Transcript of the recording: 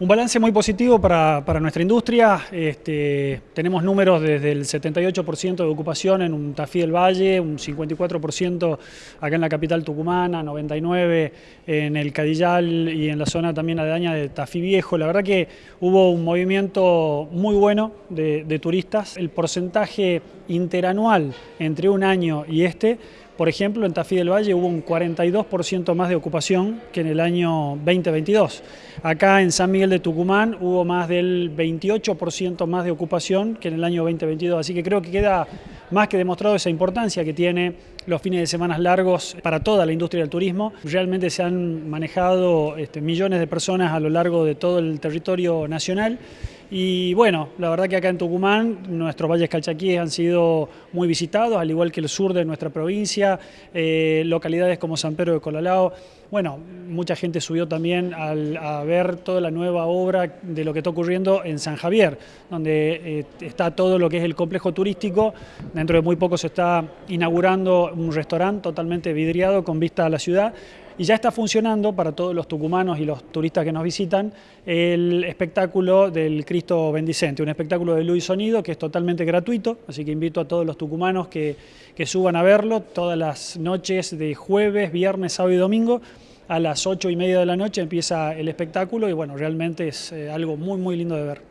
Un balance muy positivo para, nuestra industria. Este, tenemos números desde el 78% de ocupación en un Tafí del Valle, un 54% acá en la capital tucumana, 99% en el Cadillal y en la zona también aledaña de Tafí Viejo. La verdad que hubo un movimiento muy bueno de turistas. El porcentaje interanual entre un año y este por ejemplo, en Tafí del Valle hubo un 42% más de ocupación que en el año 2022. Acá en San Miguel de Tucumán hubo más del 28% más de ocupación que en el año 2022. Así que creo que queda más que demostrado esa importancia que tiene los fines de semana largos para toda la industria del turismo. Realmente se han manejado este, millones de personas a lo largo de todo el territorio nacional y bueno, la verdad que acá en Tucumán nuestros valles calchaquíes han sido muy visitados, al igual que el sur de nuestra provincia, eh, localidades como San Pedro de Colalao. Bueno, mucha gente subió también a ver toda la nueva obra de lo que está ocurriendo en San Javier, donde eh, está todo lo que es el complejo turístico. Dentro de muy poco se está inaugurando un restaurante totalmente vidriado con vista a la ciudad y ya está funcionando para todos los tucumanos y los turistas que nos visitan el espectáculo del Cristo Bendicente, un espectáculo de luz y sonido que es totalmente gratuito, así que invito a todos los tucumanos que, que suban a verlo todas las noches de jueves, viernes, sábado y domingo. A las ocho y media de la noche empieza el espectáculo y bueno, realmente es eh, algo muy muy lindo de ver.